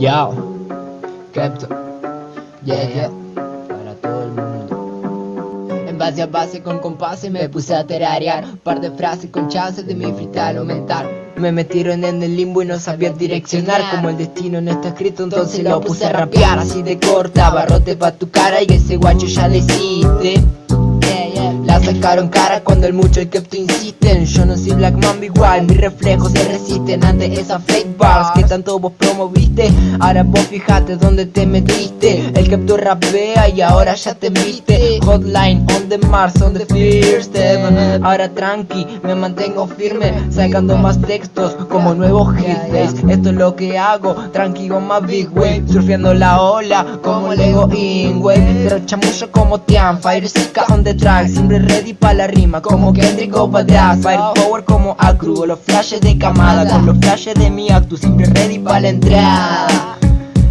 Yo, Kepto, yeah, yeah, para todo el mundo. En base a base con compases me puse a terarear. Un par de frases con chances de mi freestyle aumentar. Me metieron en el limbo y no sabía direccionar Como el destino no está escrito entonces lo puse a rapear. Así de corta, barrote pa' tu cara y ese guacho ya desiste la sacaron cara cuando el mucho que tú insisten Yo no soy Black Mamba igual, mis reflejos se resisten ante esas fake bars que tanto vos promoviste. Ahora vos fijate dónde te metiste. El que tú rapea y ahora ya te viste. Hotline on the Mars, on the first step Ahora tranqui, me mantengo firme Sacando más textos como nuevos hits. Esto es lo que hago, tranquilo más big wave. Surfeando la ola como Lego in wave Pero chamullo como Tian, Fire Sika on the track Siempre ready pa' la rima como Kendrick o Badass Fire Power como Acru los flashes de Kamada Con los flashes de mi actu siempre ready pa' la entrada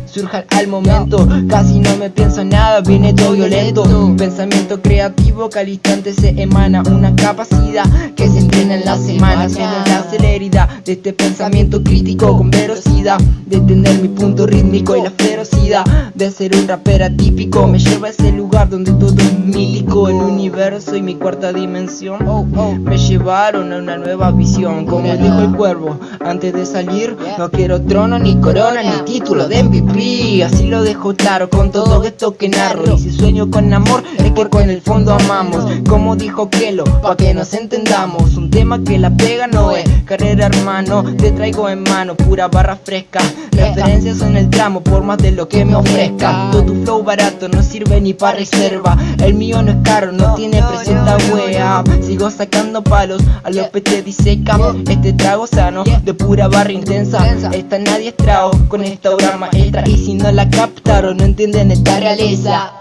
surja al momento. Casi no me pienso nada, viene todo violento. Un pensamiento creativo que al instante se emana. Una capacidad que se entrena en la semana. Tiene la celeridad de este pensamiento crítico Con velocidad. De tener mi punto rítmico Y la ferocidad de ser un rapper atípico. Me lleva a ese lugar donde todo es mítico. El universo y mi cuarta dimensión oh, oh. Me llevaron a una nueva visión. Como dijo el cuervo antes de salir No quiero trono, ni corona, ni título de MVP Así lo dejo claro con todo esto que narro. Y si sueño con amor es que con el fondo amamos. Como dijo Kelo, pa' que nos entendamos. Un tema que la pega no es carrera hermano. Te traigo en mano pura barra fresca. Referencias en el tramo por más de lo que me ofrezca. Todo tu flow barato no sirve ni para reserva El mío no es caro, no tiene presenta wea. Sigo sacando palos a los te diseca Este trago sano de pura barra intensa. Esta nadie es trago con esta obra maestra. Y si no la captaron no entienden esta realeza